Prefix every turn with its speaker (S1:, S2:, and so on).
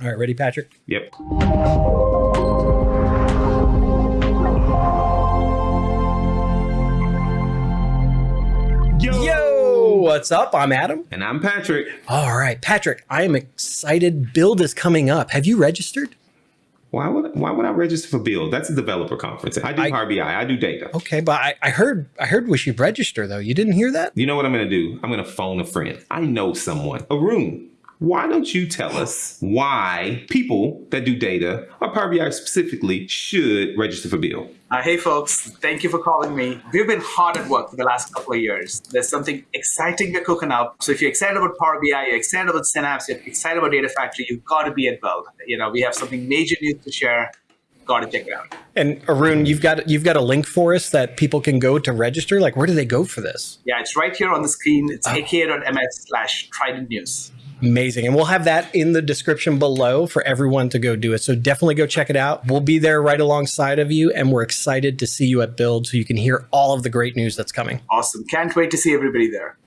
S1: All right, ready, Patrick?
S2: Yep.
S1: Yo! Yo, what's up? I'm Adam.
S2: And I'm Patrick.
S1: All right, Patrick, I am excited. Build is coming up. Have you registered?
S2: Why would why would I register for Build? That's a developer conference. I do I, Power BI. I do data.
S1: Okay, but I, I heard I heard we should register though. You didn't hear that?
S2: You know what I'm gonna do? I'm gonna phone a friend. I know someone. Arun why don't you tell us why people that do data, or Power BI specifically, should register for Build?
S3: Uh, hey folks, thank you for calling me. We've been hard at work for the last couple of years. There's something exciting we're cooking up. So if you're excited about Power BI, you're excited about Synapse, you're excited about Data Factory, you've got to be at Build. You know, we have something major news to share. Got to check it out.
S1: And Arun, you've got you've got a link for us that people can go to register. Like, where do they go for this?
S3: Yeah, it's right here on the screen. It's oh. aka.ms slash Trident News.
S1: Amazing. And we'll have that in the description below for everyone to go do it. So definitely go check it out. We'll be there right alongside of you. And we're excited to see you at Build so you can hear all of the great news that's coming.
S3: Awesome. Can't wait to see everybody there.